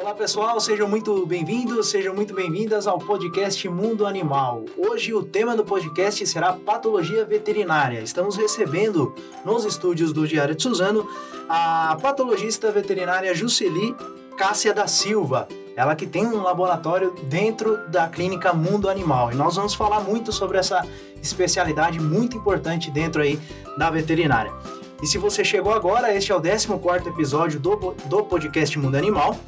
Olá pessoal, sejam muito bem-vindos, sejam muito bem-vindas ao podcast Mundo Animal. Hoje o tema do podcast será patologia veterinária. Estamos recebendo nos estúdios do Diário de Suzano a patologista veterinária Juceli Cássia da Silva. Ela que tem um laboratório dentro da clínica Mundo Animal. E nós vamos falar muito sobre essa especialidade muito importante dentro aí da veterinária. E se você chegou agora, este é o 14º episódio do, do podcast Mundo Animal.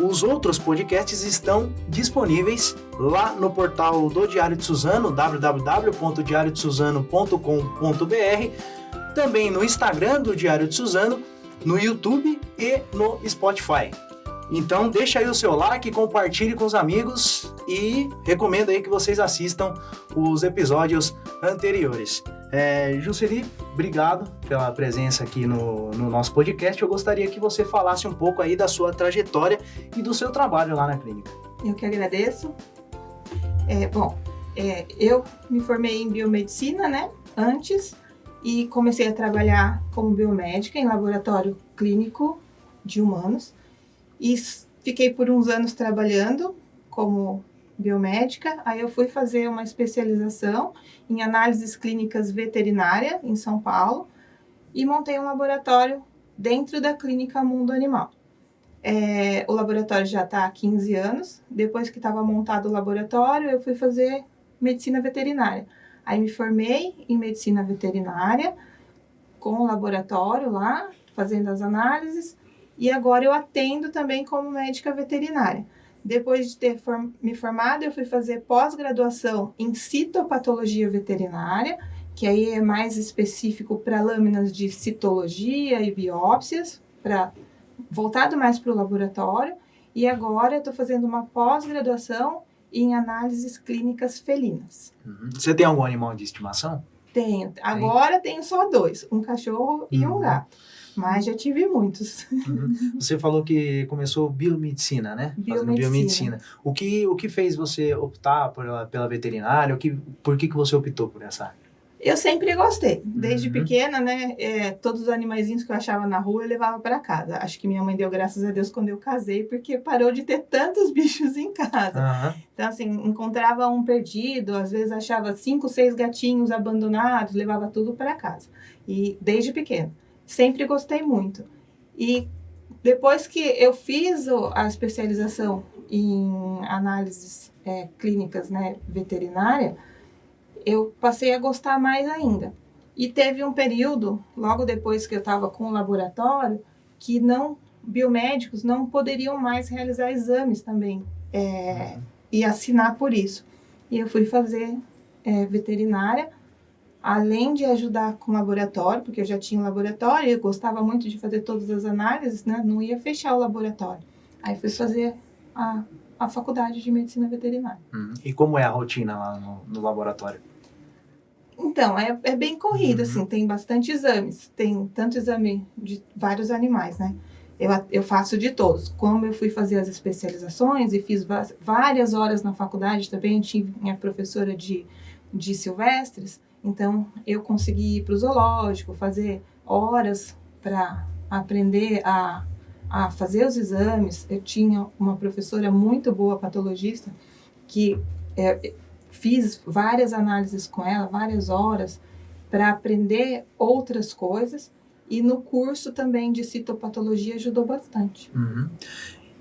Os outros podcasts estão disponíveis lá no portal do Diário de Suzano, www.diariodesuzano.com.br, também no Instagram do Diário de Suzano, no YouTube e no Spotify. Então deixa aí o seu like, compartilhe com os amigos e recomendo aí que vocês assistam os episódios anteriores. É, Jusceli, obrigado pela presença aqui no, no, nosso podcast. Eu gostaria que você falasse um pouco aí da sua trajetória e do seu trabalho lá na clínica. Eu que agradeço. É, bom, é, eu me formei em biomedicina, né, antes, e comecei a trabalhar como biomédica em laboratório clínico de humanos. E fiquei por uns anos trabalhando como biomédica, aí eu fui fazer uma especialização em análises clínicas veterinária em São Paulo e montei um laboratório dentro da clínica Mundo Animal. É, o laboratório já está há 15 anos. Depois que estava montado o laboratório, eu fui fazer medicina veterinária. Aí me formei em medicina veterinária com o laboratório lá, fazendo as análises, e agora eu atendo também como médica veterinária. Depois de ter form me formado, eu fui fazer pós-graduação em citopatologia veterinária, que aí é mais específico para lâminas de citologia e biópsias, para voltado mais para o laboratório. E agora eu estou fazendo uma pós-graduação em análises clínicas felinas. Uhum. Você tem algum animal de estimação? Tenho. Agora tenho só dois, um cachorro e um uhum. gato. Mas já tive muitos. Uhum. Você falou que começou biomedicina, né? Biomedicina. biomedicina. O que, o que fez você optar pela, pela veterinária? O que, por que, que você optou por essa área? Eu sempre gostei. Desde uhum. pequena, né? É, todos os animaizinhos que eu achava na rua eu levava para casa. Acho que minha mãe deu graças a Deus quando eu casei, porque parou de ter tantos bichos em casa. Uhum. Então, assim, encontrava um perdido, às vezes achava cinco, seis gatinhos abandonados, levava tudo para casa. E desde pequena sempre gostei muito. E depois que eu fiz a especialização em análises é, clínicas né, veterinária, eu passei a gostar mais ainda. E teve um período, logo depois que eu estava com o laboratório, que não biomédicos não poderiam mais realizar exames também é, e assinar por isso. E eu fui fazer é, veterinária além de ajudar com o laboratório, porque eu já tinha um laboratório, eu gostava muito de fazer todas as análises, né? Não ia fechar o laboratório. Aí fui fazer a, a faculdade de medicina veterinária. Uhum. E como é a rotina lá no, no laboratório? Então, é, é bem corrido, uhum. assim, tem bastante exames. Tem tanto exame de vários animais, né? Eu, eu faço de todos. Como eu fui fazer as especializações e fiz várias horas na faculdade também, tive minha professora de, de silvestres, então, eu consegui ir para o zoológico, fazer horas para aprender a, a fazer os exames. Eu tinha uma professora muito boa, patologista, que é, fiz várias análises com ela, várias horas, para aprender outras coisas. E no curso também de citopatologia ajudou bastante. Uhum.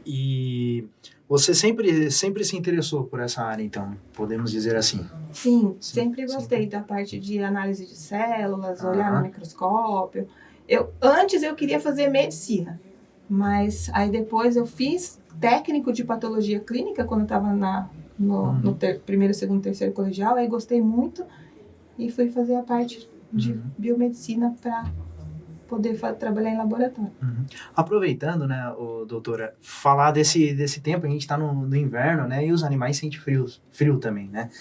E você sempre, sempre se interessou por essa área, então, podemos dizer assim? Sim, sempre gostei sempre. da parte de análise de células, olhar no microscópio. Eu, antes eu queria fazer medicina, mas aí depois eu fiz técnico de patologia clínica quando estava no, uhum. no ter, primeiro, segundo, terceiro colegial, aí gostei muito e fui fazer a parte de uhum. biomedicina para poder trabalhar em laboratório. Uhum. Aproveitando, né, o, doutora, falar desse, desse tempo, a gente está no, no, inverno, né, e os animais sentem frio, frio também, né?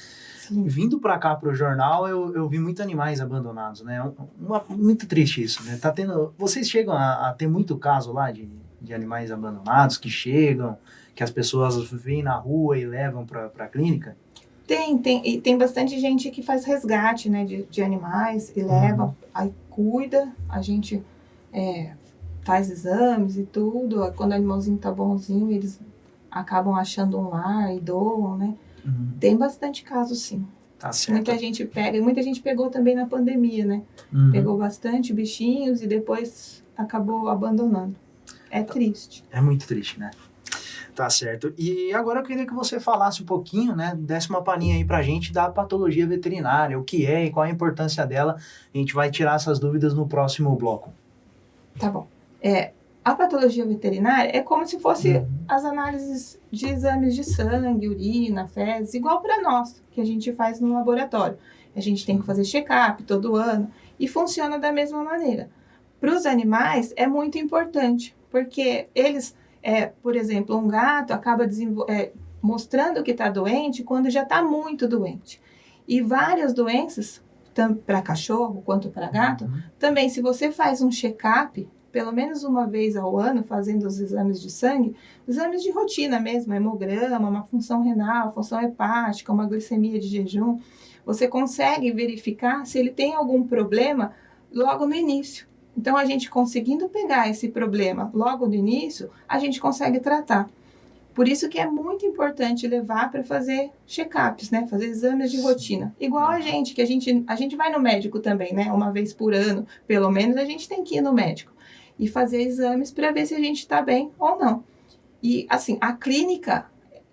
Sim. Vindo para cá para o jornal, eu, eu vi muitos animais abandonados, né? Uma, muito triste isso, né? Tá tendo, vocês chegam a, a ter muito caso lá de, de animais abandonados que chegam, que as pessoas vêm na rua e levam para a clínica? Tem, tem, e tem bastante gente que faz resgate, né, de, de animais e leva, uhum. aí cuida, a gente é, faz exames e tudo, quando o animalzinho tá bonzinho, eles acabam achando um lar e doam, né? Uhum. Tem bastante caso, sim. Tá certo. Muita gente pega, e muita gente pegou também na pandemia, né? Uhum. Pegou bastante bichinhos e depois acabou abandonando. É triste. É muito triste, né? Tá certo. E agora eu queria que você falasse um pouquinho, né? Desse uma palhinha aí pra gente da patologia veterinária, o que é e qual a importância dela. A gente vai tirar essas dúvidas no próximo bloco. Tá bom. É, a patologia veterinária é como se fosse uhum. as análises de exames de sangue, urina, fezes, igual para nós, que a gente faz no laboratório. A gente tem que fazer check-up todo ano e funciona da mesma maneira. Para os animais é muito importante, porque eles, é, por exemplo, um gato acaba é, mostrando que está doente quando já está muito doente. E várias doenças, tanto para cachorro quanto para gato, uhum. também se você faz um check-up, pelo menos uma vez ao ano, fazendo os exames de sangue, exames de rotina mesmo, hemograma, uma função renal, função hepática, uma glicemia de jejum, você consegue verificar se ele tem algum problema logo no início. Então, a gente conseguindo pegar esse problema logo no início, a gente consegue tratar. Por isso que é muito importante levar para fazer check-ups, né? Fazer exames de rotina. Igual a gente, que a gente, a gente vai no médico também, né? Uma vez por ano, pelo menos, a gente tem que ir no médico e fazer exames para ver se a gente está bem ou não. E assim, a clínica,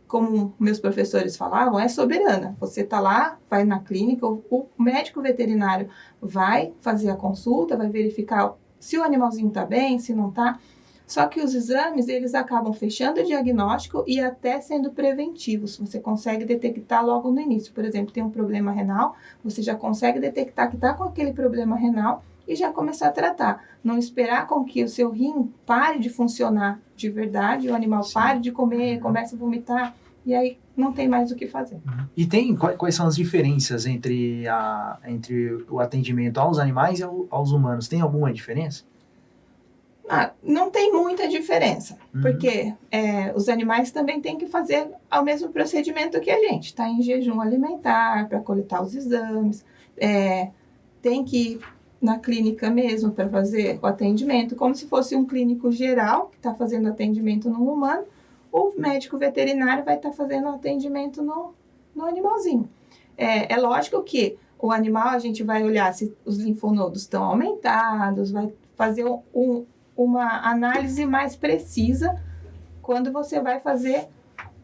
como meus professores falavam, é soberana. Você está lá, vai na clínica, o, médico veterinário vai fazer a consulta, vai verificar se o animalzinho está bem, se não está. Só que os exames, eles acabam fechando o diagnóstico e até sendo preventivos. Você consegue detectar logo no início. Por exemplo, tem um problema renal, você já consegue detectar que está com aquele problema renal e já começar a tratar. Não esperar com que o seu rim pare de funcionar de verdade, o animal Sim. pare de comer, uhum. comece a vomitar, e aí não tem mais o que fazer. Uhum. E tem quais são as diferenças entre, a, entre o atendimento aos animais e aos humanos? Tem alguma diferença? Ah, não tem muita diferença, uhum. porque é, os animais também têm que fazer o mesmo procedimento que a gente, está em jejum alimentar para coletar os exames, é, tem que na clínica mesmo para fazer o atendimento, como se fosse um clínico geral que está fazendo atendimento no humano, o médico veterinário vai estar tá fazendo atendimento no, no animalzinho. É, é lógico que o animal a gente vai olhar se os linfonodos estão aumentados, vai fazer um, uma análise mais precisa quando você vai fazer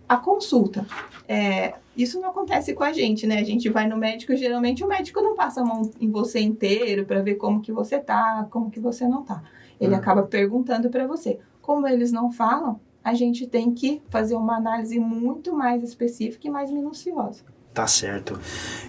a consulta. É, isso não acontece com a gente, né? A gente vai no médico, geralmente o médico não passa a mão em você inteiro para ver como que você tá, como que você não tá. Ele uhum. acaba perguntando para você. Como eles não falam, a gente tem que fazer uma análise muito mais específica e mais minuciosa. Tá certo.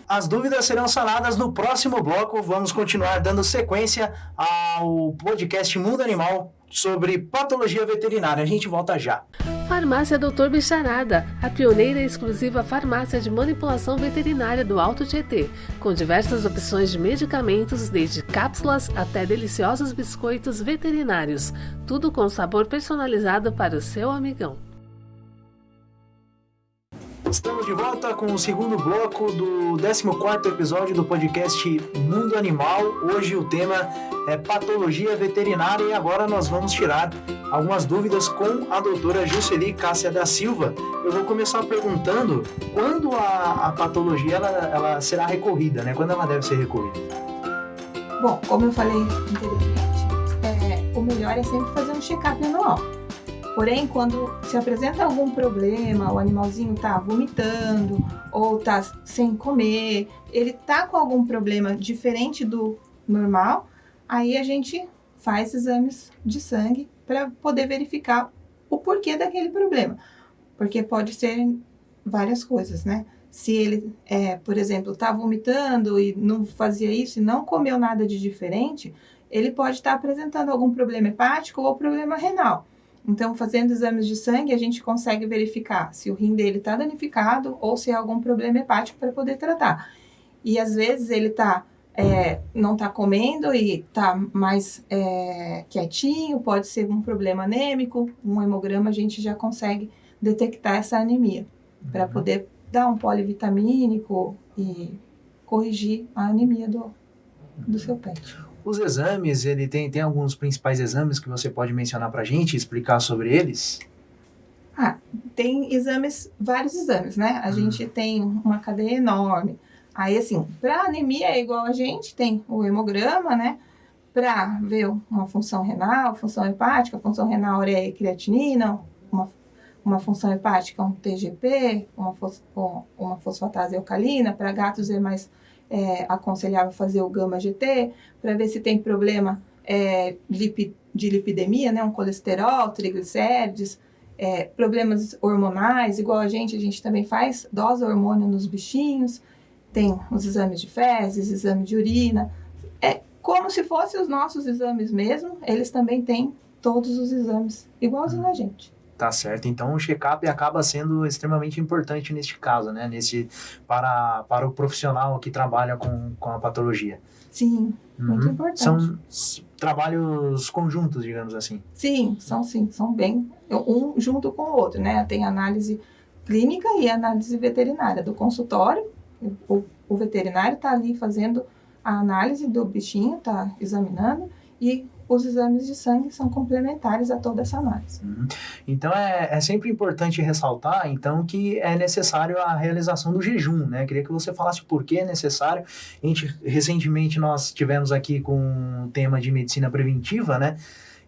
As dúvidas serão sanadas no próximo bloco. Vamos continuar dando sequência ao podcast Mundo Animal sobre patologia veterinária. A gente volta já. Farmácia Doutor Bicharada, a pioneira exclusiva farmácia de manipulação veterinária do Alto Tietê, com diversas opções de medicamentos, desde cápsulas até deliciosos biscoitos veterinários, tudo com sabor personalizado para o seu amigão. Estamos de volta com o segundo bloco do 14 episódio do podcast Mundo Animal. Hoje o tema é patologia veterinária e agora nós vamos tirar algumas dúvidas com a doutora Jusceli Cássia da Silva. Eu vou começar perguntando quando a, a patologia ela, ela, será recorrida, né? Quando ela deve ser recorrida? Bom, como eu falei anteriormente, é, o melhor é sempre fazer um check-up anual. Porém, quando se apresenta algum problema, o animalzinho está vomitando ou está sem comer, ele está com algum problema diferente do normal, aí a gente faz exames de sangue para poder verificar o porquê daquele problema. Porque pode ser várias coisas, né? Se ele, é, por exemplo, está vomitando e não fazia isso e não comeu nada de diferente, ele pode estar tá apresentando algum problema hepático ou problema renal. Então, fazendo exames de sangue, a gente consegue verificar se o rim dele está danificado ou se há algum problema hepático para poder tratar. E às vezes ele tá, é, não está comendo e está mais é, quietinho, pode ser um problema anêmico, um hemograma a gente já consegue detectar essa anemia, para uhum. poder dar um polivitamínico e corrigir a anemia do, do seu pet. Os exames, ele tem, tem alguns principais exames que você pode mencionar para a gente, explicar sobre eles? Ah, tem exames, vários exames, né? A hum. gente tem uma cadeia enorme. Aí, assim, para anemia é igual a gente, tem o hemograma, né? Para ver uma função renal, função hepática, função renal ureia e creatinina, uma, uma função hepática, um TGP, uma, fos, uma fosfatase alcalina. Para gatos é mais é, aconselhável fazer o gama-GT, para ver se tem problema é, de lipidemia, né? Um colesterol, triglicérides é, problemas hormonais, igual a gente, a gente também faz dosa hormônio nos bichinhos, tem os exames de fezes, exame de urina, é como se fossem os nossos exames mesmo, eles também têm todos os exames, igualzinho a gente. Tá certo. Então o check-up acaba sendo extremamente importante neste caso, né? Nesse, para, para o profissional que trabalha com, com a patologia. Sim, uhum. muito importante. São trabalhos conjuntos, digamos assim. Sim, são sim, são bem um junto com o outro, né? Tem análise clínica e análise veterinária do consultório. O, o veterinário está ali fazendo a análise do bichinho, está examinando e os exames de sangue são complementares a toda essa análise. Uhum. Então é, é sempre importante ressaltar então que é necessário a realização do jejum, né? Queria que você falasse por que é necessário. A gente recentemente nós tivemos aqui com o tema de medicina preventiva, né?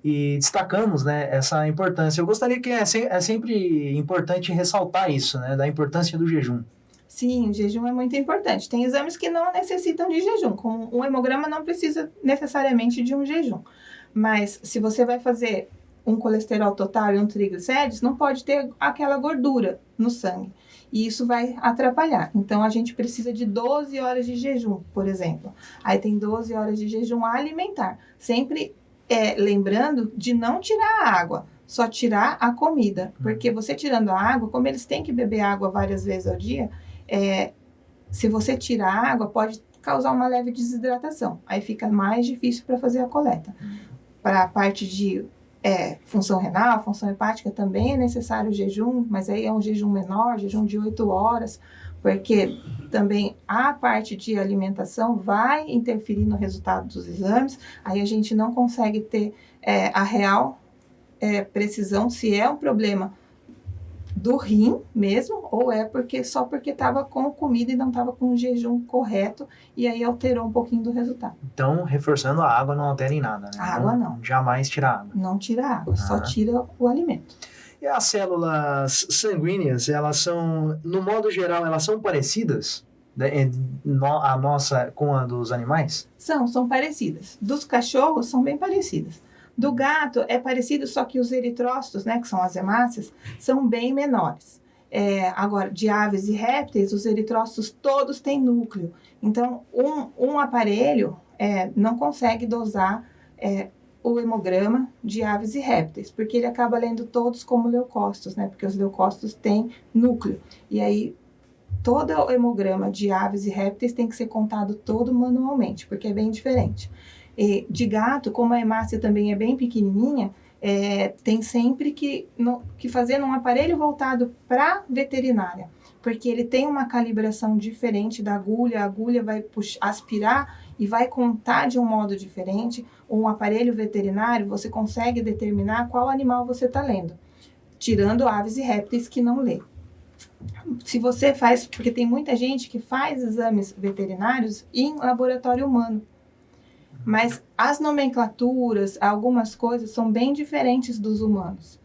E destacamos né, essa importância. Eu gostaria que é, se, é sempre importante ressaltar isso, né? Da importância do jejum. Sim, o jejum é muito importante. Tem exames que não necessitam de jejum, como um hemograma não precisa necessariamente de um jejum. Mas se você vai fazer um colesterol total e um triglicérides, não pode ter aquela gordura no sangue. E isso vai atrapalhar. Então, a gente precisa de 12 horas de jejum, por exemplo. Aí tem 12 horas de jejum alimentar. Sempre é, lembrando de não tirar a água, só tirar a comida. Porque você tirando a água, como eles têm que beber água várias vezes ao dia, é, se você tirar a água, pode causar uma leve desidratação. Aí fica mais difícil para fazer a coleta para a parte de é, função renal, função hepática, também é necessário jejum, mas aí é um jejum menor, jejum de 8 horas, porque também a parte de alimentação vai interferir no resultado dos exames, aí a gente não consegue ter é, a real é, precisão se é um problema do rim mesmo, ou é porque só porque estava com comida e não estava com o jejum correto e aí alterou um pouquinho do resultado. Então, reforçando, a água não altera em nada, né? A água não. Jamais tira água. Não tira água, ah. só tira o alimento. E as células sanguíneas, elas são, no modo geral, elas são parecidas? Né, a nossa com a dos animais? São, são parecidas. Dos cachorros são bem parecidas. Do gato é parecido, só que os eritrócitos, né, que são as hemácias, são bem menores. É, agora, de aves e répteis, os eritrócitos todos têm núcleo. Então, um, um aparelho é, não consegue dosar é, o hemograma de aves e répteis, porque ele acaba lendo todos como leucócitos, né? Porque os leucócitos têm núcleo. E aí, todo o hemograma de aves e répteis tem que ser contado todo manualmente, porque é bem diferente de gato, como a hemácia também é bem pequenininha, é, tem sempre que, no, que fazer num aparelho voltado para veterinária, porque ele tem uma calibração diferente da agulha, a agulha vai puxar, aspirar e vai contar de um modo diferente. Um aparelho veterinário, você consegue determinar qual animal você está lendo, tirando aves e répteis que não lê. Se você faz, porque tem muita gente que faz exames veterinários em laboratório humano. Mas as nomenclaturas, algumas coisas são bem diferentes dos humanos.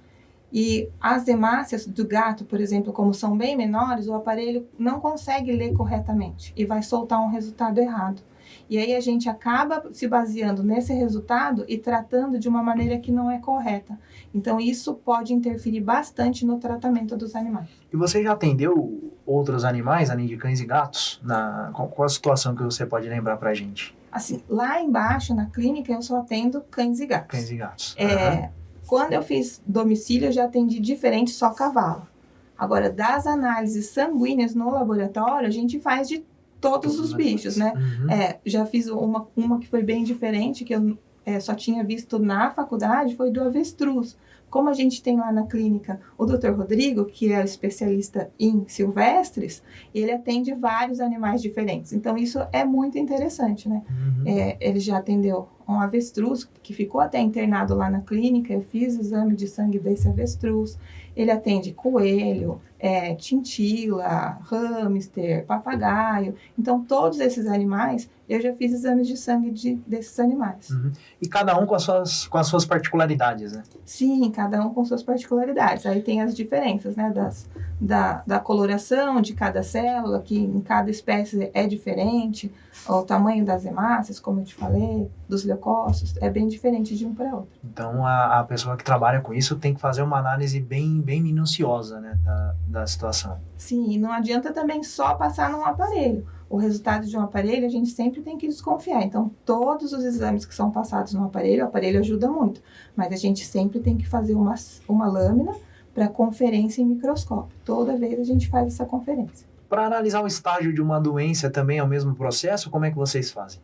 E as hemácias do gato, por exemplo, como são bem menores, o aparelho não consegue ler corretamente e vai soltar um resultado errado. E aí a gente acaba se baseando nesse resultado e tratando de uma maneira que não é correta. Então isso pode interferir bastante no tratamento dos animais. E você já atendeu outros animais, além de cães e gatos? Na, qual a situação que você pode lembrar para a gente? Assim, lá embaixo na clínica eu só atendo cães e gatos. Cães e gatos. É, uhum. Quando eu fiz domicílio, eu já atendi diferente só cavalo. Agora, das análises sanguíneas no laboratório, a gente faz de todos, os bichos, né? Uhum. É, já fiz uma, uma que foi bem diferente, que eu é, só tinha visto na faculdade, foi do avestruz. Como a gente tem lá na clínica o Dr. Rodrigo, que é especialista em silvestres, ele atende vários animais diferentes. Então, isso é muito interessante, né? Uhum. É, ele já atendeu um avestruz que ficou até internado lá na clínica. Eu fiz o exame de sangue desse avestruz. Ele atende coelho, é, tintila, hamster, papagaio. Então, todos esses animais, eu já fiz exames de sangue de, desses animais. Uhum. E cada um com as, suas, com as suas particularidades, né? Sim, cada um com suas particularidades. Aí tem as diferenças, né? Das, da, da coloração de cada célula, que em cada espécie é diferente. O tamanho das hemácias, como eu te falei, dos leucócitos, é bem diferente de um para outro. Então, a, a pessoa que trabalha com isso tem que fazer uma análise bem, bem minuciosa, né? Da, da situação. Sim, e não adianta também só passar num aparelho. O resultado de um aparelho a gente sempre tem que desconfiar. Então, todos os exames que são passados no aparelho, o aparelho ajuda muito. Mas a gente sempre tem que fazer uma, uma lâmina para conferência em microscópio. Toda vez a gente faz essa conferência. Para analisar o estágio de uma doença também é o mesmo processo? Como é que vocês fazem?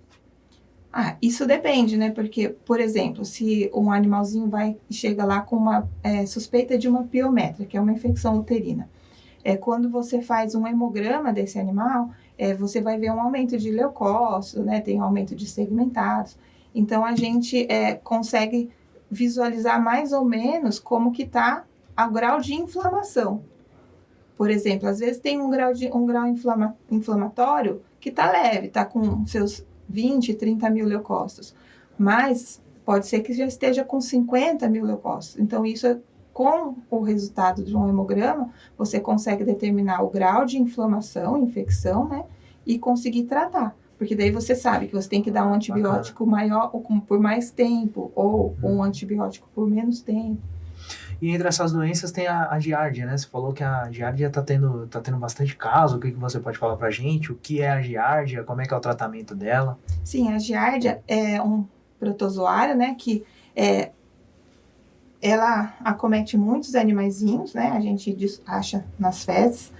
Ah, isso depende, né? Porque, por exemplo, se um animalzinho vai chega lá com uma é, suspeita de uma piometra, que é uma infecção uterina, é, quando você faz um hemograma desse animal, é, você vai ver um aumento de leucócitos, né? Tem um aumento de segmentados. Então, a gente é, consegue visualizar mais ou menos como que está o grau de inflamação. Por exemplo, às vezes tem um grau, de, um grau inflama, inflamatório que está leve, está com seus 20, 30 mil leucócitos. Mas pode ser que já esteja com 50 mil leucócitos. Então, isso é com o resultado de um hemograma, você consegue determinar o grau de inflamação, infecção, né? E conseguir tratar. Porque daí você sabe que você tem que dar um antibiótico maior ou por mais tempo, ou um antibiótico por menos tempo. E entre essas doenças tem a, a giardia, né? Você falou que a giardia está tendo, tá tendo bastante caso. O que, que você pode falar pra gente? O que é a giardia? Como é que é o tratamento dela? Sim, a giardia é um protozoário, né? Que é, ela acomete muitos animaizinhos, né? A gente acha nas fezes.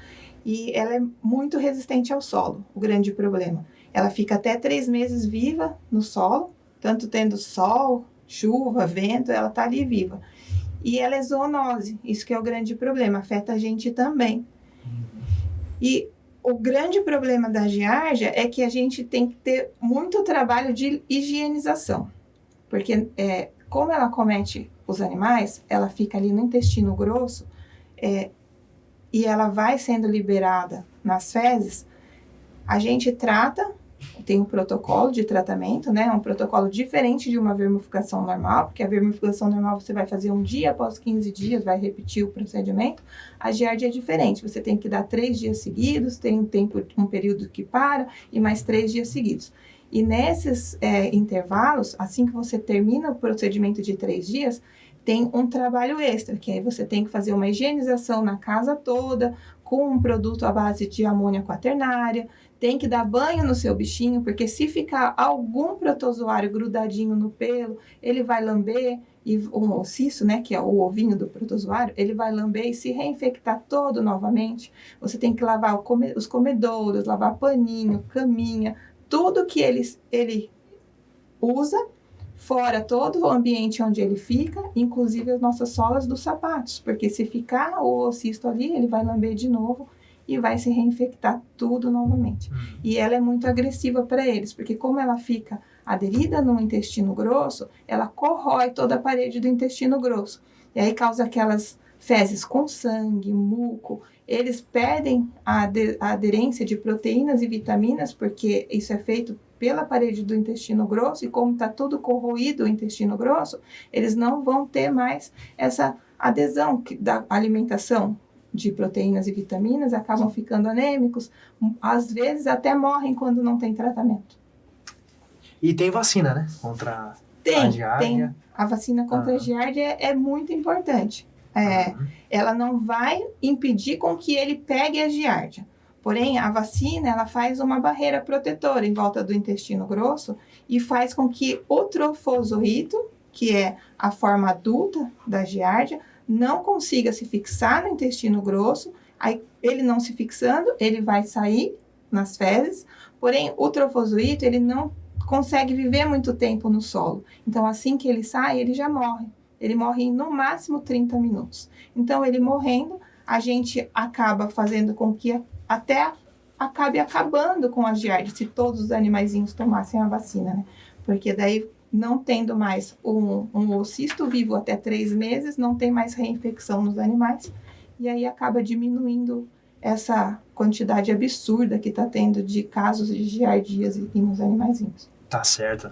E ela é muito resistente ao solo, o grande problema. Ela fica até três meses viva no solo, tanto tendo sol, chuva, vento, ela tá ali viva. E ela é zoonose, isso que é o grande problema, afeta a gente também. E o grande problema da giardia é que a gente tem que ter muito trabalho de higienização. Porque é, como ela comete os animais, ela fica ali no intestino grosso é, e ela vai sendo liberada nas fezes, a gente trata, tem um protocolo de tratamento, né? Um protocolo diferente de uma vermificação normal, porque a vermificação normal você vai fazer um dia após 15 dias, vai repetir o procedimento. A giardia é diferente, você tem que dar três dias seguidos, tem um tempo, um período que para e mais três dias seguidos. E nesses é, intervalos, assim que você termina o procedimento de três dias, tem um trabalho extra, que aí você tem que fazer uma higienização na casa toda, com um produto à base de amônia quaternária, tem que dar banho no seu bichinho, porque se ficar algum protozoário grudadinho no pelo, ele vai lamber, e um ossiço, né, que é o ovinho do protozoário, ele vai lamber e se reinfectar todo novamente. Você tem que lavar come, os comedouros, lavar paninho, caminha, tudo que ele, ele usa, fora todo o ambiente onde ele fica, inclusive as nossas solas dos sapatos, porque se ficar o ossisto ali, ele vai lamber de novo e vai se reinfectar tudo novamente. Uhum. E ela é muito agressiva para eles, porque como ela fica aderida no intestino grosso, ela corrói toda a parede do intestino grosso. E aí causa aquelas fezes com sangue, muco, eles perdem a, a aderência de proteínas e vitaminas, porque isso é feito pela parede do intestino grosso, e como está tudo corroído o intestino grosso, eles não vão ter mais essa adesão da alimentação de proteínas e vitaminas, acabam ficando anêmicos, às vezes até morrem quando não tem tratamento. E tem vacina, né? Contra tem, a giardia. Tem. A vacina contra ah. a giardia é, é muito importante. É. Ela não vai impedir com que ele pegue a giardia. Porém, a vacina ela faz uma barreira protetora em volta do intestino grosso e faz com que o trofozoito, que é a forma adulta da giardia, não consiga se fixar no intestino grosso. Aí, ele não se fixando, ele vai sair nas fezes. Porém, o trofozoito ele não consegue viver muito tempo no solo. Então, assim que ele sai, ele já morre. Ele morre em no máximo 30 minutos. Então, ele morrendo, a gente acaba fazendo com que até acabe acabando com a giardia, se todos os animaizinhos tomassem a vacina, né? Porque daí não tendo mais um, um oocisto vivo até três meses, não tem mais reinfecção nos animais, e aí acaba diminuindo essa quantidade absurda que está tendo de casos de giardíase nos animaizinhos. Tá certo.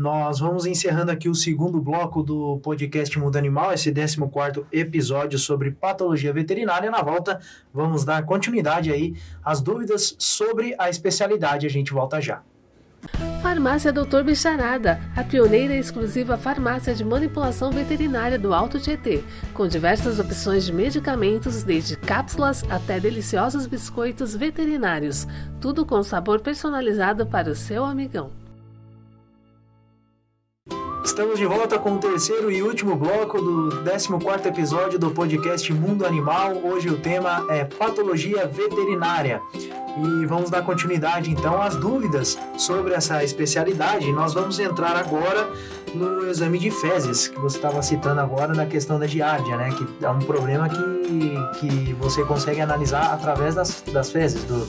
Nós vamos encerrando aqui o segundo bloco do podcast Mundo Animal, esse 14 episódio sobre patologia veterinária. Na volta, vamos dar continuidade aí às dúvidas sobre a especialidade. A gente volta já. Farmácia Doutor Bicharada, a pioneira exclusiva farmácia de manipulação veterinária do Alto Tietê, com diversas opções de medicamentos, desde cápsulas até deliciosos biscoitos veterinários, tudo com sabor personalizado para o seu amigão. Estamos de volta com o terceiro e último bloco do 14 episódio do podcast Mundo Animal. Hoje o tema é patologia veterinária. E vamos dar continuidade então às dúvidas sobre essa especialidade. Nós vamos entrar agora no exame de fezes, que você estava citando agora na questão da giardia, né? Que é um problema que, que você consegue analisar através das, das fezes do,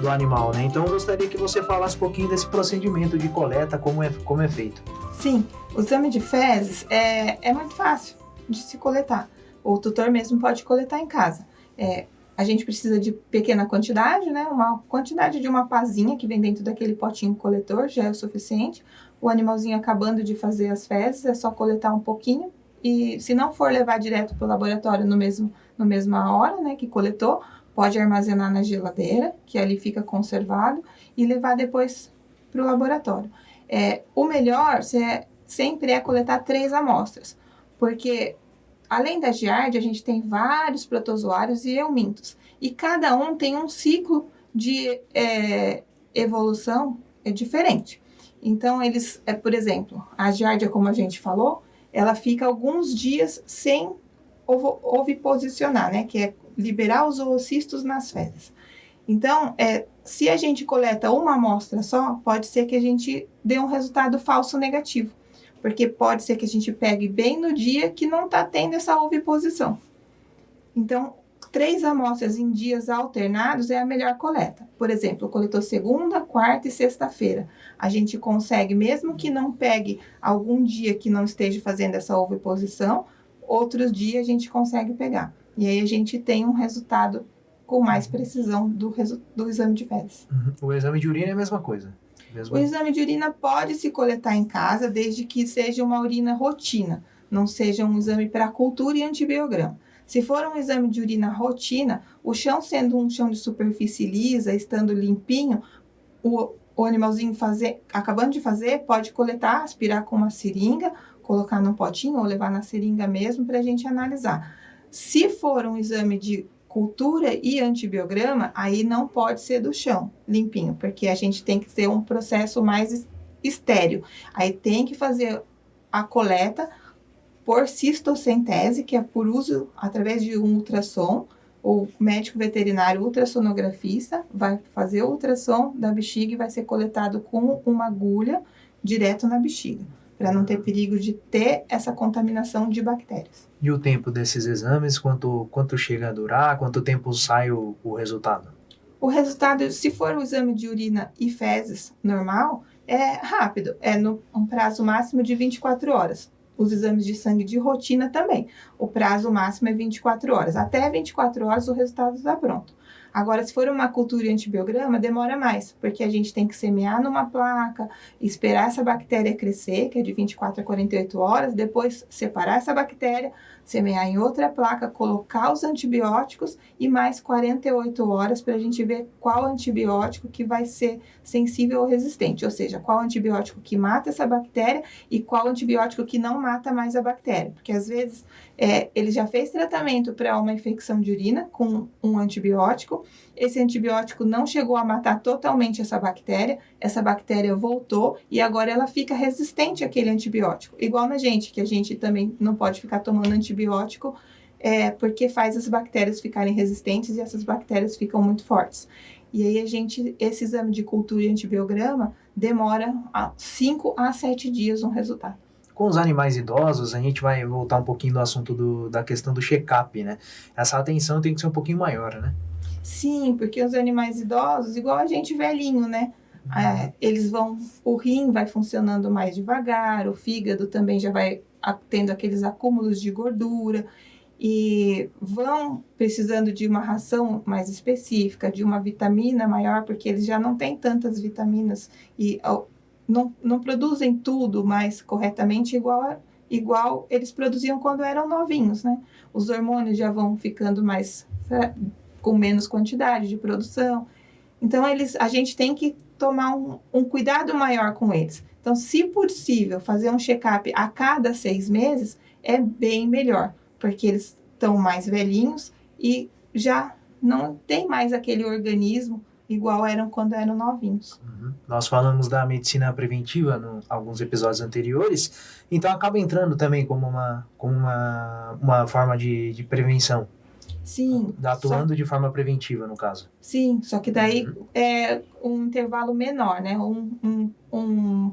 do animal, né? Então eu gostaria que você falasse um pouquinho desse procedimento de coleta, como é, como é feito. Sim, o exame de fezes é, é muito fácil de se coletar. O tutor mesmo pode coletar em casa. É, a gente precisa de pequena quantidade, né? Uma quantidade de uma pazinha que vem dentro daquele potinho coletor já é o suficiente. O animalzinho acabando de fazer as fezes, é só coletar um pouquinho. E se não for levar direto para o laboratório no mesmo, no mesma hora, né, que coletou, pode armazenar na geladeira, que ali fica conservado, e levar depois para o laboratório. É, o melhor é, sempre é coletar três amostras, porque além da giardia, a gente tem vários protozoários e eumintos, e cada um tem um ciclo de é, evolução é diferente. Então, eles, é, por exemplo, a giardia, como a gente falou, ela fica alguns dias sem oviposicionar, né? Que é liberar os oocistos nas fezes. Então, é, se a gente coleta uma amostra só, pode ser que a gente dê um resultado falso negativo. Porque pode ser que a gente pegue bem no dia que não está tendo essa oviposição. Então, três amostras em dias alternados é a melhor coleta. Por exemplo, coletou segunda, quarta e sexta-feira. A gente consegue, mesmo que não pegue algum dia que não esteja fazendo essa oviposição, outros dias a gente consegue pegar. E aí a gente tem um resultado com mais precisão do, do exame de fezes. Uhum. O exame de urina é a mesma coisa? Mesmo... O exame de urina pode se coletar em casa, desde que seja uma urina rotina, não seja um exame para cultura e antibiograma. Se for um exame de urina rotina, o chão sendo um chão de superfície lisa, estando limpinho, o, o animalzinho fazer, acabando de fazer, pode coletar, aspirar com uma seringa, colocar num potinho ou levar na seringa mesmo para a gente analisar. Se for um exame de cultura e antibiograma, aí não pode ser do chão, limpinho, porque a gente tem que ter um processo mais estéreo. Aí tem que fazer a coleta por cistocentese, que é por uso através de um ultrassom. O médico veterinário ultrassonografista vai fazer o ultrassom da bexiga e vai ser coletado com uma agulha direto na bexiga para não ter perigo de ter essa contaminação de bactérias. E o tempo desses exames, quanto, quanto chega a durar, quanto tempo sai o, o resultado? O resultado, se for o exame de urina e fezes normal, é rápido, é no um prazo máximo de 24 horas. Os exames de sangue de rotina também. O prazo máximo é 24 horas. Até 24 horas o resultado está pronto. Agora, se for uma cultura antibiograma, demora mais, porque a gente tem que semear numa placa, esperar essa bactéria crescer, que é de 24 a 48 horas, depois separar essa bactéria, semear em outra placa, colocar os antibióticos e mais 48 horas para a gente ver qual antibiótico que vai ser sensível ou resistente, ou seja, qual antibiótico que mata essa bactéria e qual antibiótico que não mata mais a bactéria, porque às vezes é, ele já fez tratamento para uma infecção de urina com um antibiótico, esse antibiótico não chegou a matar totalmente essa bactéria, essa bactéria voltou e agora ela fica resistente àquele antibiótico. Igual na gente, que a gente também não pode ficar tomando antibiótico é, porque faz as bactérias ficarem resistentes e essas bactérias ficam muito fortes. E aí a gente, esse exame de cultura e antibiograma demora 5 a 7 dias um resultado. Com os animais idosos, a gente vai voltar um pouquinho do assunto do, da questão do check-up, né? Essa atenção tem que ser um pouquinho maior, né? Sim, porque os animais idosos, igual a gente velhinho, né? É, eles vão, o rim vai funcionando mais devagar, o fígado também já vai tendo aqueles acúmulos de gordura e vão precisando de uma ração mais específica, de uma vitamina maior, porque eles já não têm tantas vitaminas e não, não produzem tudo mais corretamente igual, a, igual eles produziam quando eram novinhos, né? Os hormônios já vão ficando mais com menos quantidade de produção. Então, eles, a gente tem que tomar um, um cuidado maior com eles. Então, se possível, fazer um check-up a cada seis meses é bem melhor porque eles estão mais velhinhos e já não tem mais aquele organismo igual eram quando eram novinhos. Uhum. Nós falamos da medicina preventiva em alguns episódios anteriores, então acaba entrando também como uma, como uma, uma forma de, de prevenção. Sim. Atuando só... de forma preventiva, no caso. Sim, só que daí uhum. é um intervalo menor, né? Um, um, um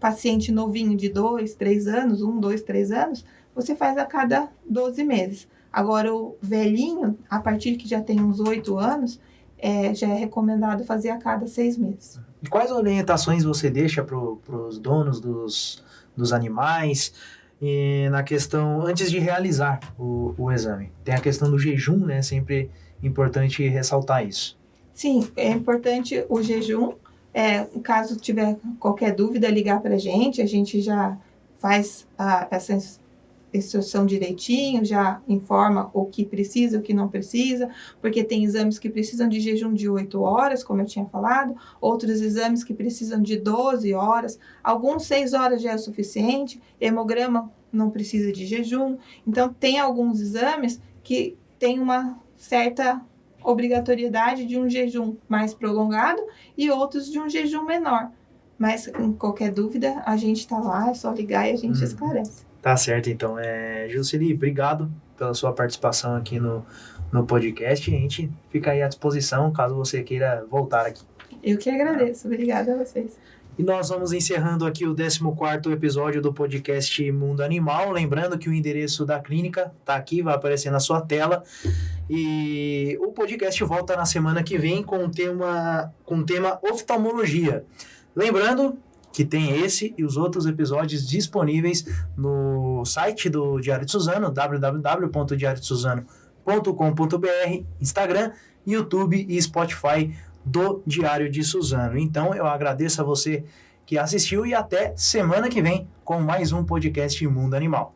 paciente novinho de dois, três anos, um, dois, três anos, você faz a cada 12 meses. Agora, o velhinho, a partir que já tem uns 8 anos, é, já é recomendado fazer a cada seis meses. E quais orientações você deixa para os donos dos, dos animais e na questão, antes de realizar o, o exame? Tem a questão do jejum, né? Sempre importante ressaltar isso. Sim, é importante o jejum. É, caso tiver qualquer dúvida, ligar para a gente, a gente já faz a, essa instrução direitinho, já informa o que precisa, o que não precisa, porque tem exames que precisam de jejum de 8 horas, como eu tinha falado, outros exames que precisam de 12 horas, alguns 6 horas já é suficiente, hemograma não precisa de jejum. Então, tem alguns exames que tem uma certa obrigatoriedade de um jejum mais prolongado e outros de um jejum menor. Mas, em qualquer dúvida, a gente está lá, é só ligar e a gente hum. esclarece. Tá certo, então. É, Juceli, obrigado pela sua participação aqui no, no podcast. A gente fica aí à disposição caso você queira voltar aqui. Eu que agradeço. Obrigada a vocês. E nós vamos encerrando aqui o 14 episódio do podcast Mundo Animal. Lembrando que o endereço da clínica está aqui, vai aparecer na sua tela. E o podcast volta na semana que vem com o tema, com o tema oftalmologia. Lembrando que tem esse e os outros episódios disponíveis no site do Diário de Suzano, www.diariodesuzano.com.br, Instagram, YouTube e Spotify do Diário de Suzano. Então eu agradeço a você que assistiu e até semana que vem com mais um podcast Mundo Animal.